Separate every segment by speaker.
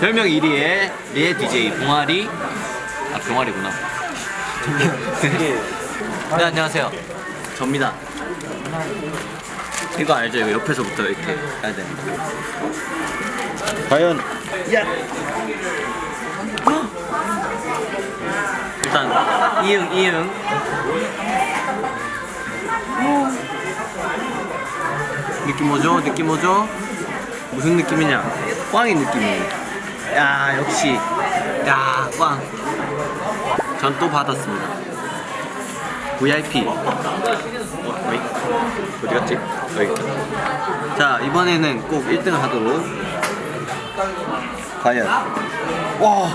Speaker 1: 별명 1위의 리에 DJ 봉아리 아 병아리구나 네 안녕하세요 접니다 이거 알죠? 이거 옆에서부터 이렇게 해야 되는 과연 야 일단 이응 이응 느낌 뭐죠? 느낌 뭐죠? 무슨 느낌이냐? 꽝이 느낌이에요. 야 역시 야 꽝. 전 또 받았습니다. VIP. 어, 어이? 어디 갔지? 여기. 자 이번에는 꼭 1등을 하도록. 과연. 와.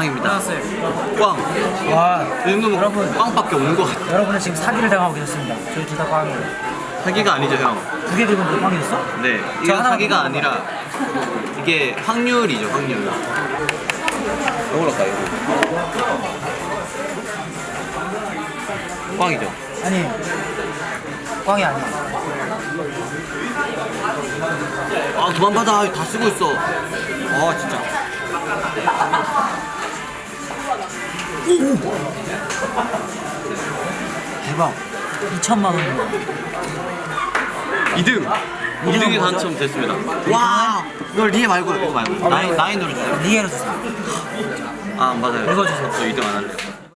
Speaker 1: 꽝입니다. 꽝.
Speaker 2: 와
Speaker 1: 이 정도면
Speaker 2: 여러분.
Speaker 1: 꽝밖에 없는 것 같아.
Speaker 2: 여러분은 지금 사기를 당하고 계셨습니다 저희 둘 다 꽝이에요
Speaker 1: 사기가 아니죠 형.
Speaker 2: 두 개 들고 너 꽝이었어?
Speaker 1: 네,
Speaker 2: 저
Speaker 1: 이건 사기가. 아니라 이게 확률이죠, 확률. 이걸로 가요. 꽝이죠.
Speaker 2: 아니 꽝이 아니야
Speaker 1: 아 그만 받아, 다 쓰고 있어. 아 진짜.
Speaker 2: 대박 2천만 원
Speaker 1: 2등. 2등이
Speaker 2: 뭐죠?
Speaker 1: 당첨됐습니다. 와, 이거 리에 말고 이거 말고 나인 나인으로 주세요.
Speaker 2: 리에로 주세요
Speaker 1: 아, 안 받아요.
Speaker 2: 읽어주세요.
Speaker 1: 저 2등 안 할래요.